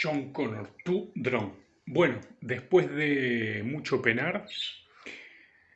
John Connor, tu drone. Bueno, después de mucho penar,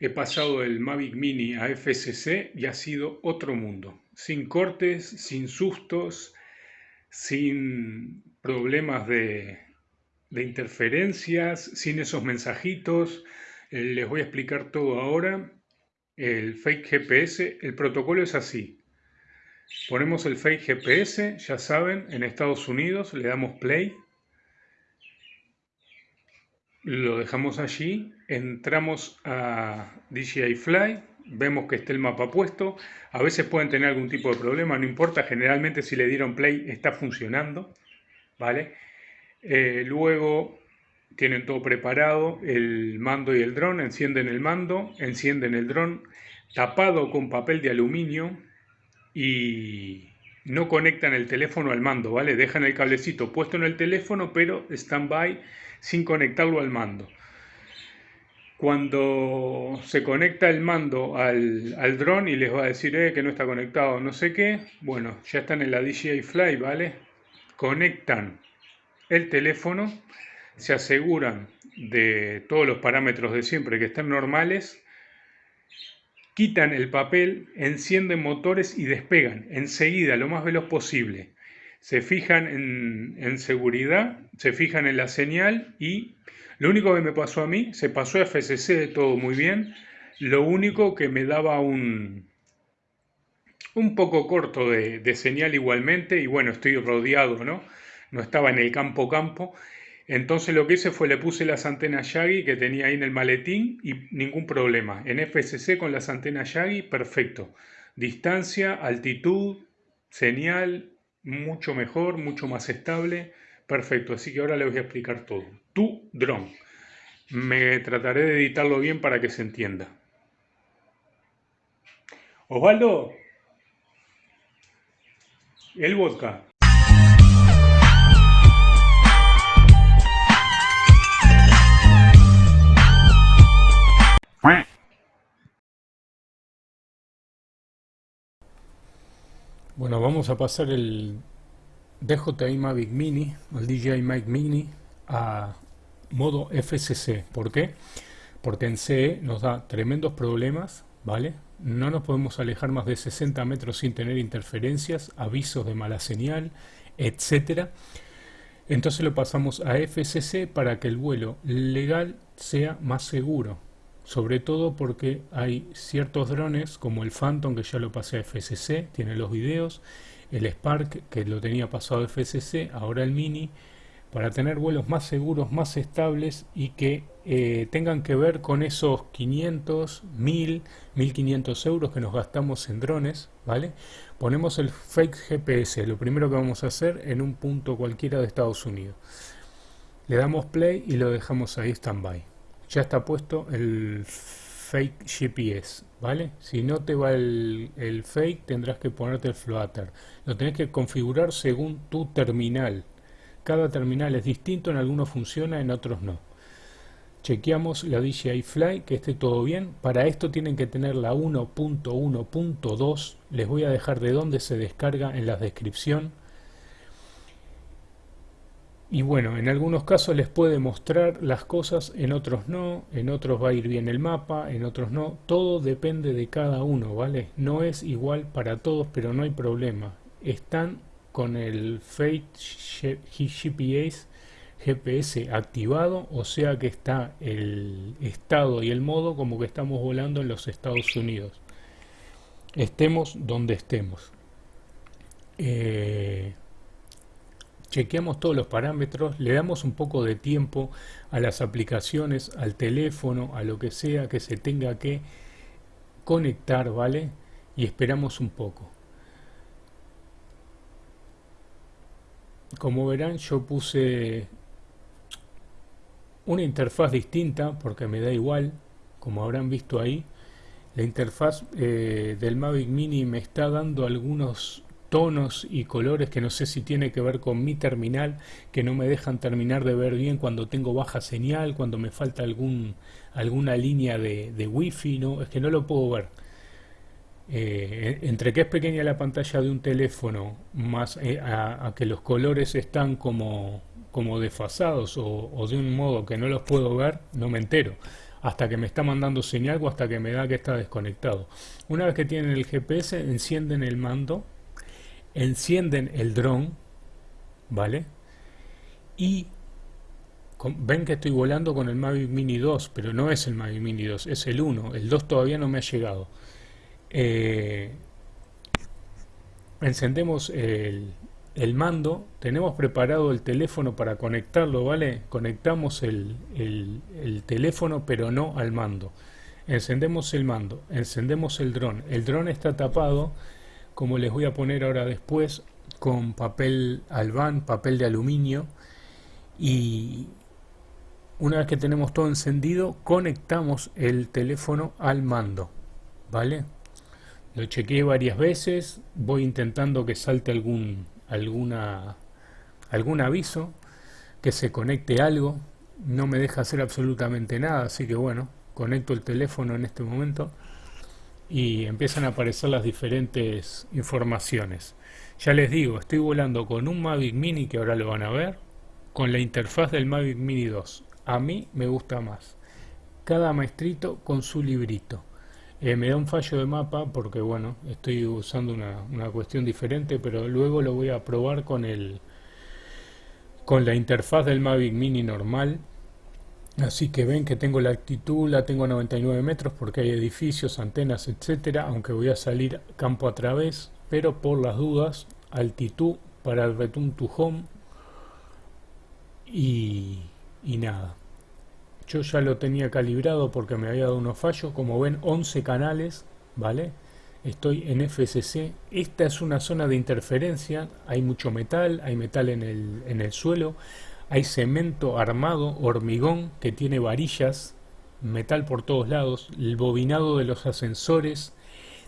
he pasado del Mavic Mini a FCC y ha sido otro mundo. Sin cortes, sin sustos, sin problemas de, de interferencias, sin esos mensajitos. Eh, les voy a explicar todo ahora. El fake GPS, el protocolo es así. Ponemos el fake GPS, ya saben, en Estados Unidos, le damos play. Lo dejamos allí, entramos a DJI Fly, vemos que está el mapa puesto. A veces pueden tener algún tipo de problema, no importa, generalmente si le dieron play está funcionando. ¿vale? Eh, luego tienen todo preparado, el mando y el dron, encienden el mando, encienden el dron tapado con papel de aluminio y no conectan el teléfono al mando, ¿vale? Dejan el cablecito puesto en el teléfono, pero stand-by sin conectarlo al mando. Cuando se conecta el mando al, al dron y les va a decir eh, que no está conectado, no sé qué, bueno, ya están en la DJI Fly, ¿vale? Conectan el teléfono, se aseguran de todos los parámetros de siempre que estén normales quitan el papel, encienden motores y despegan enseguida, lo más veloz posible. Se fijan en, seguridad, se fijan en la señal y lo único que me pasó a mí, se pasó a FCC todo muy bien, lo único que me daba un, un poco corto de, señal igualmente y bueno, estoy rodeado, ¿no? No estaba en el campo campo entonces lo que hice fue le puse las antenas Yagi que tenía ahí en el maletín y ningún problema. En FCC con las antenas Yagi, perfecto. Distancia, altitud, señal, mucho mejor, mucho más estable. Perfecto, así que ahora les voy a explicar todo. Tu drone. Me trataré de editarlo bien para que se entienda. Osvaldo, el vodka. Bueno, vamos a pasar el DJI Mavic Mini, el DJI Mavic Mini, a modo FCC. ¿Por qué? Porque en CE nos da tremendos problemas, ¿vale? No nos podemos alejar más de 60 metros sin tener interferencias, avisos de mala señal, etcétera. Entonces lo pasamos a FCC para que el vuelo legal sea más seguro sobre todo porque hay ciertos drones como el Phantom que ya lo pasé a FCC, tiene los videos, el Spark que lo tenía pasado a FCC, ahora el Mini, para tener vuelos más seguros, más estables y que eh, tengan que ver con esos 500, 1000, 1500 euros que nos gastamos en drones, ¿vale? Ponemos el fake GPS, lo primero que vamos a hacer en un punto cualquiera de Estados Unidos. Le damos play y lo dejamos ahí standby ya está puesto el fake GPS, ¿vale? Si no te va el, fake, tendrás que ponerte el Flutter. Lo tenés que configurar según tu terminal. Cada terminal es distinto, en algunos funciona, en otros no. Chequeamos la DJI Fly, que esté todo bien. Para esto tienen que tener la 1.1.2. Les voy a dejar de dónde se descarga en la descripción y bueno, en algunos casos les puede mostrar las cosas, en otros no, en otros va a ir bien el mapa, en otros no. Todo depende de cada uno, ¿vale? No es igual para todos, pero no hay problema. Están con el Fate GPS, GPS activado, o sea que está el estado y el modo como que estamos volando en los Estados Unidos. Estemos donde estemos. Eh, chequeamos todos los parámetros, le damos un poco de tiempo a las aplicaciones, al teléfono, a lo que sea que se tenga que conectar, ¿vale? Y esperamos un poco. Como verán yo puse una interfaz distinta porque me da igual, como habrán visto ahí. La interfaz eh, del Mavic Mini me está dando algunos tonos y colores que no sé si tiene que ver con mi terminal, que no me dejan terminar de ver bien cuando tengo baja señal, cuando me falta algún, alguna línea de, de wifi, no, es que no lo puedo ver. Eh, entre que es pequeña la pantalla de un teléfono, más eh, a, que los colores están como, como desfasados o, o, de un modo que no los puedo ver, no me entero. Hasta que me está mandando señal o hasta que me da que está desconectado. Una vez que tienen el GPS, encienden el mando, encienden el dron, ¿vale? Y ven que estoy volando con el Mavic Mini 2, pero no es el Mavic Mini 2, es el 1. El 2 todavía no me ha llegado. Eh, encendemos el, el, mando, tenemos preparado el teléfono para conectarlo, ¿vale? Conectamos el, el, el teléfono, pero no al mando. Encendemos el mando, encendemos el dron. El dron está tapado, como les voy a poner ahora después, con papel albán, papel de aluminio. Y una vez que tenemos todo encendido conectamos el teléfono al mando vale lo chequeé varias veces voy intentando que salte algún alguna algún aviso que se conecte algo. No me deja hacer absolutamente nada así que bueno conecto el teléfono en este momento y empiezan a aparecer las diferentes informaciones ya les digo estoy volando con un Mavic Mini que ahora lo van a ver con la interfaz del Mavic Mini 2. A mí me gusta más. Cada maestrito con su librito. Eh, me da un fallo de mapa porque bueno, estoy usando una, una, cuestión diferente, pero luego lo voy a probar con el con la interfaz del Mavic Mini normal. Así que ven que tengo la altitud, la tengo a 99 metros porque hay edificios, antenas, etcétera, aunque voy a salir campo a través, pero por las dudas, altitud para el Return to Home y, nada. Yo ya lo tenía calibrado porque me había dado unos fallos. Como ven, 11 canales, ¿vale? Estoy en FCC. Esta es una zona de interferencia. Hay mucho metal, hay metal en el, en el suelo. Hay cemento armado, hormigón, que tiene varillas, metal por todos lados. El bobinado de los ascensores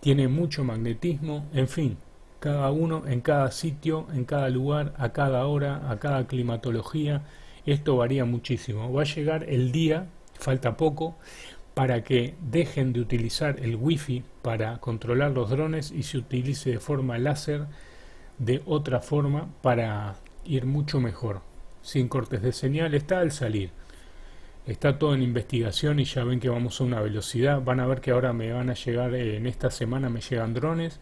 tiene mucho magnetismo. En fin, cada uno en cada sitio, en cada lugar, a cada hora, a cada climatología. Esto varía muchísimo. Va a llegar el día, falta poco, para que dejen de utilizar el wifi para controlar los drones y se utilice de forma láser de otra forma para ir mucho mejor. Sin cortes de señal está al salir. Está todo en investigación y ya ven que vamos a una velocidad. Van a ver que ahora me van a llegar, eh, en esta semana me llegan drones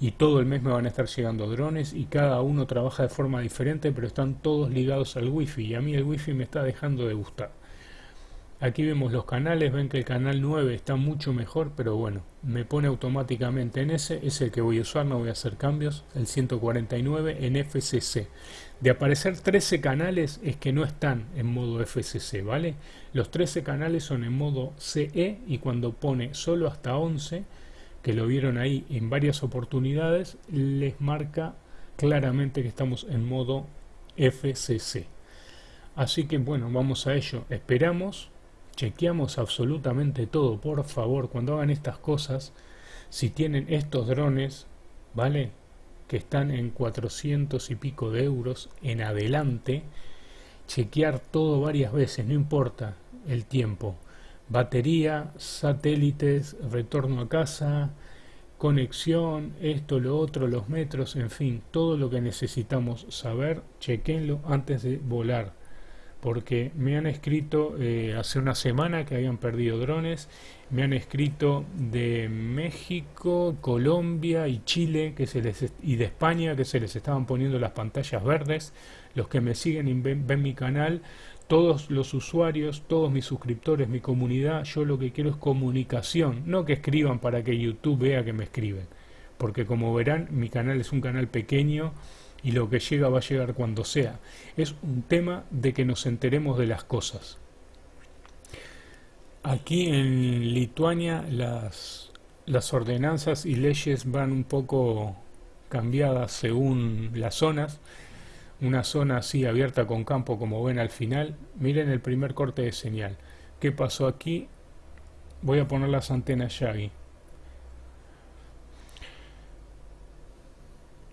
y todo el mes me van a estar llegando drones y cada uno trabaja de forma diferente pero están todos ligados al wifi y a mí el wifi me está dejando de gustar aquí vemos los canales ven que el canal 9 está mucho mejor pero bueno me pone automáticamente en ese es el que voy a usar no voy a hacer cambios el 149 en FCC de aparecer 13 canales es que no están en modo FCC vale los 13 canales son en modo CE y cuando pone solo hasta 11 que lo vieron ahí en varias oportunidades, les marca claramente que estamos en modo FCC. Así que bueno, vamos a ello. Esperamos, chequeamos absolutamente todo. Por favor, cuando hagan estas cosas, si tienen estos drones, ¿vale? Que están en 400 y pico de euros en adelante, chequear todo varias veces, no importa el tiempo batería, satélites, retorno a casa, conexión, esto, lo otro, los metros, en fin, todo lo que necesitamos saber, chequenlo antes de volar. Porque me han escrito eh, hace una semana que habían perdido drones, me han escrito de México, Colombia y Chile que se les y de España que se les estaban poniendo las pantallas verdes. Los que me siguen y ven mi canal todos los usuarios, todos mis suscriptores, mi comunidad, yo lo que quiero es comunicación, no que escriban para que YouTube vea que me escriben, porque como verán mi canal es un canal pequeño y lo que llega va a llegar cuando sea. Es un tema de que nos enteremos de las cosas. Aquí en Lituania las, las ordenanzas y leyes van un poco cambiadas según las zonas una zona así abierta con campo como ven al final miren el primer corte de señal ¿qué pasó aquí? voy a poner las antenas Yagi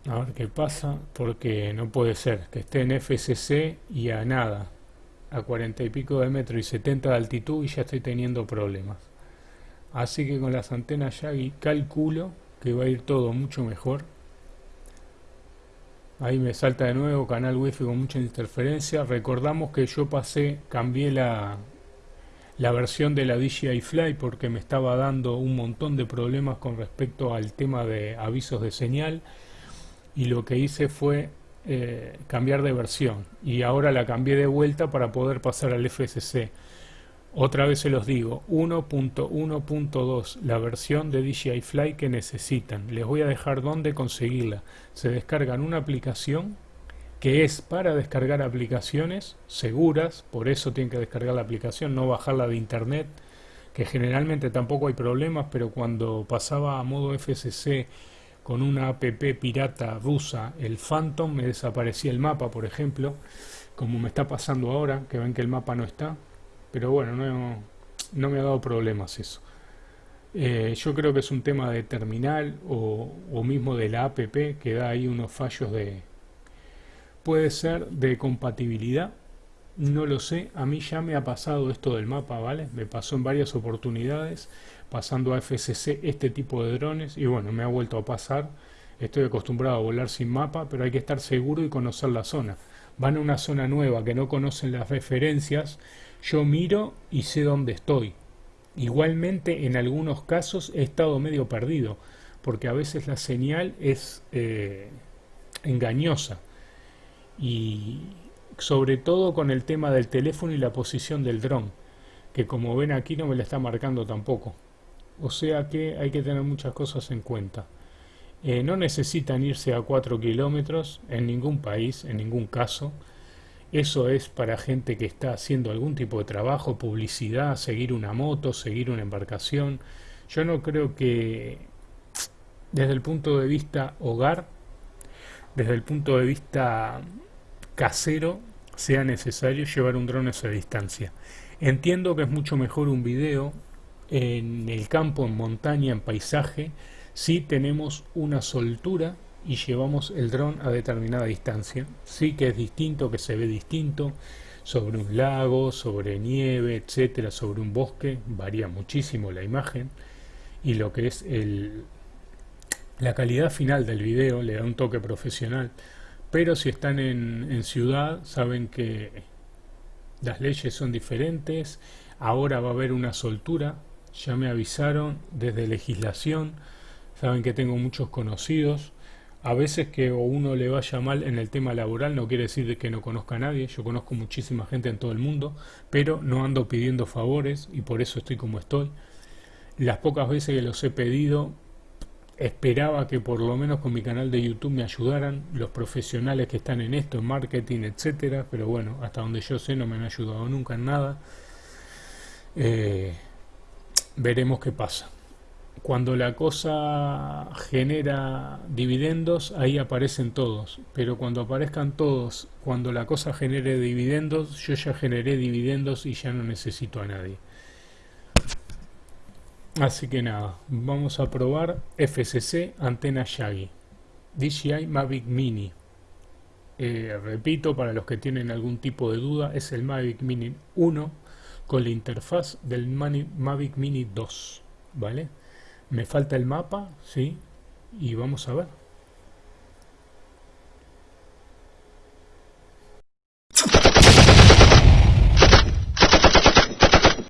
a ver qué pasa porque no puede ser que esté en FCC y a nada a 40 y pico de metro y 70 de altitud y ya estoy teniendo problemas. Así que con las antenas Yagi calculo que va a ir todo mucho mejor. Ahí me salta de nuevo canal wifi con mucha interferencia. Recordamos que yo pasé cambié la la versión de la DJI Fly porque me estaba dando un montón de problemas con respecto al tema de avisos de señal y lo que hice fue eh, cambiar de versión. Y ahora la cambié de vuelta para poder pasar al FSC otra vez se los digo 1.1.2 la versión de DJI Fly que necesitan. Les voy a dejar dónde conseguirla. Se descargan una aplicación que es para descargar aplicaciones seguras, por eso tienen que descargar la aplicación, no bajarla de internet, que generalmente tampoco hay problemas, pero cuando pasaba a modo FSC con una app pirata rusa, el Phantom, me desaparecía el mapa, por ejemplo, como me está pasando ahora, que ven que el mapa no está, pero bueno, no, no me ha dado problemas eso. Eh, yo creo que es un tema de terminal o, o mismo de la app que da ahí unos fallos de, puede ser de compatibilidad, no lo sé, a mí ya me ha pasado esto del mapa, ¿vale? Me pasó en varias oportunidades, pasando a FCC este tipo de drones, y bueno, me ha vuelto a pasar, estoy acostumbrado a volar sin mapa, pero hay que estar seguro y conocer la zona. Van a una zona nueva que no conocen las referencias, yo miro y sé dónde estoy. Igualmente, en algunos casos he estado medio perdido, porque a veces la señal es eh, engañosa y sobre todo con el tema del teléfono y la posición del dron, que como ven aquí no me la está marcando tampoco. O sea que hay que tener muchas cosas en cuenta. Eh, no necesitan irse a 4 kilómetros en ningún país, en ningún caso. Eso es para gente que está haciendo algún tipo de trabajo, publicidad, seguir una moto, seguir una embarcación. Yo no creo que desde el punto de vista hogar, desde el punto de vista casero sea necesario llevar un dron a esa distancia. Entiendo que es mucho mejor un video en el campo, en montaña, en paisaje, si tenemos una soltura y llevamos el dron a determinada distancia. Sí que es distinto, que se ve distinto, sobre un lago, sobre nieve, etcétera, sobre un bosque, varía muchísimo la imagen y lo que es el, la calidad final del video le da un toque profesional pero si están en, ciudad saben que las leyes son diferentes, ahora va a haber una soltura, ya me avisaron desde legislación, saben que tengo muchos conocidos, a veces que uno le vaya mal en el tema laboral no quiere decir que no conozca a nadie, yo conozco muchísima gente en todo el mundo, pero no ando pidiendo favores y por eso estoy como estoy. Las pocas veces que los he pedido esperaba que por lo menos con mi canal de YouTube me ayudaran los profesionales que están en esto, en marketing, etcétera, pero bueno, hasta donde yo sé no me han ayudado nunca en nada. Eh, veremos qué pasa. Cuando la cosa genera dividendos, ahí aparecen todos. Pero cuando aparezcan todos, cuando la cosa genere dividendos, yo ya generé dividendos y ya no necesito a nadie. Así que nada, vamos a probar FCC antena Yagi DJI Mavic Mini. Eh, repito, para los que tienen algún tipo de duda, es el Mavic Mini 1 con la interfaz del Mavic Mini 2. ¿Vale? Me falta el mapa, ¿sí? Y vamos a ver.